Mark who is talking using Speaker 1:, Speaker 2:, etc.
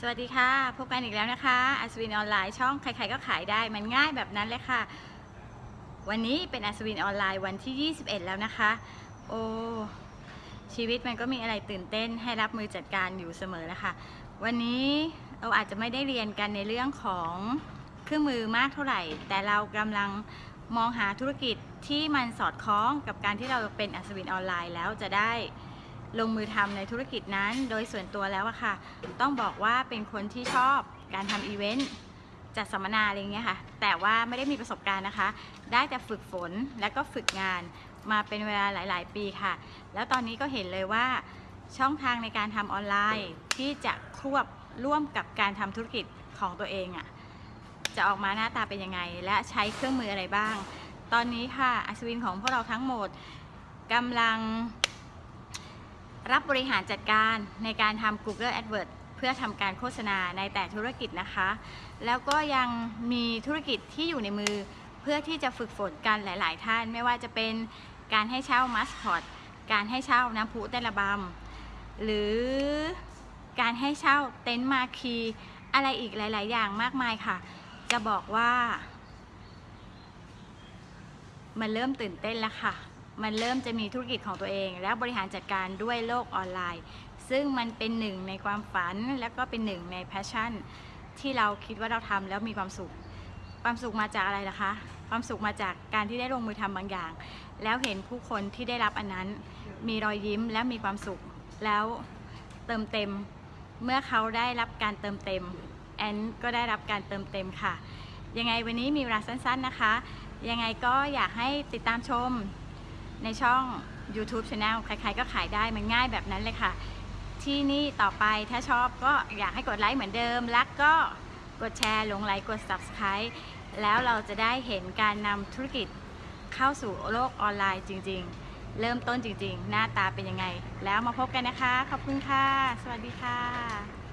Speaker 1: สวัสดีค่ะ พบกันอีกแล้วนะคะอัศวินออนไลน์ช่องใครๆก็ขายได้มันง่ายแบบนั้นเลยค่ะ วันนี้เป็นอัศวินออนไลน์วันที่ 21 แล้วนะคะ โอ้ชีวิตมันก็มีอะไรตื่นเต้นให้รับมือจัดการอยู่เสมอนะคะ วันนี้เราอาจจะไม่ได้เรียนกันในเรื่องของเครื่องมือมากเท่าไหร่ แต่เรากำลังมองหาธุรกิจที่มันสอดคล้องกับการที่เราเป็นอัศวินออนไลน์แล้วจะได้ ลงมือทำในธุรกิจนั้นโดยส่วนตัวแล้วอะค่ะ ต้องบอกว่าเป็นคนที่ชอบการทำอีเวนต์จัดสัมมนาอะไรเงี้ยค่ะ แต่ว่าไม่ได้มีประสบการณ์นะคะ ได้แต่ฝึกฝนและก็ฝึกงานมาเป็นเวลาหลาย ๆ ปีค่ะ แล้วตอนนี้ก็เห็นเลยว่าช่องทางในการทำออนไลน์ที่จะควบร่วมกับการทำธุรกิจของตัวเองอะจะออกมาหน้าตาเป็นยังไง และใช้เครื่องมืออะไรบ้าง ตอนนี้ค่ะอัศวินของพวกเราทั้งหมดกำลัง รับบริหารจัดการในการทำ Google AdWords เพื่อทำการโฆษณาในแต่ธุรกิจนะคะ แล้วก็ยังมีธุรกิจที่อยู่ในมือเพื่อที่จะฝึกฝนกันหลาย ๆ ท่าน ไม่ว่าจะเป็นการให้เช่ามัสคอตการให้เช่าน้ำพุเต้นระบำหรือการให้เช่าเต็นท์มาคีอะไรอีกหลาย ๆ อย่างมากมายค่ะ จะบอกว่า มันเริ่มตื่นเต้นแล้วค่ะ มันเริ่มจะมีธุรกิจของตัวเอง และบริหารจัดการด้วยโลกออนไลน์ ซึ่งมันเป็นหนึ่งในความฝันและก็เป็นหนึ่งใน passion ที่เราคิดว่าเราทำแล้วมีความสุข ความสุขมาจากอะไรล่ะคะ ความสุขมาจากการที่ได้ลงมือทำบางอย่าง แล้วเห็นผู้คนที่ได้รับอันนั้น มีรอยยิ้มและมีความสุข แล้วเติมเต็ม เมื่อเขาได้รับการเติมเต็มแอนก็ได้รับการเติมเต็มค่ะ ยังไงวันนี้มีเวลาสั้น ๆนะคะ ยังไงก็อยากให้ติดตามชม ในช่อง YouTube Channel ใครๆก็ขายได้มันง่ายแบบนั้นเลยค่ะ ที่นี่ต่อไปถ้าชอบก็อยากให้กดไลค์เหมือนเดิม รักก็กดแชร์ลงไลค์กด Subscribe แล้วเราจะได้เห็นการนำธุรกิจเข้าสู่โลกออนไลน์จริง ๆ เริ่มต้นจริง ๆ หน้าตาเป็นยังไง แล้วมาพบกันนะคะ ขอบคุณค่ะ สวัสดีค่ะ